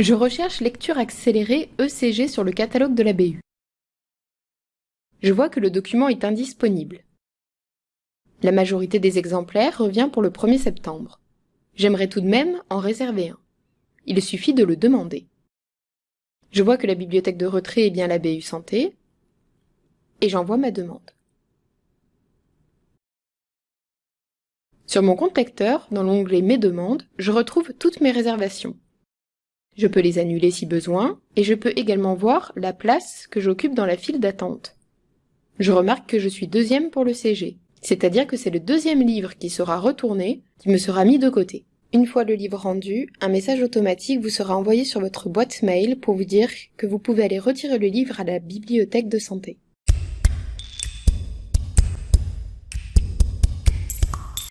Je recherche lecture accélérée ECG sur le catalogue de la BU. Je vois que le document est indisponible. La majorité des exemplaires revient pour le 1er septembre. J'aimerais tout de même en réserver un. Il suffit de le demander. Je vois que la bibliothèque de retrait est bien la BU Santé, et j'envoie ma demande. Sur mon compte lecteur, dans l'onglet Mes demandes, je retrouve toutes mes réservations. Je peux les annuler si besoin, et je peux également voir la place que j'occupe dans la file d'attente. Je remarque que je suis deuxième pour le CG, c'est-à-dire que c'est le deuxième livre qui sera retourné, qui me sera mis de côté. Une fois le livre rendu, un message automatique vous sera envoyé sur votre boîte mail pour vous dire que vous pouvez aller retirer le livre à la bibliothèque de santé.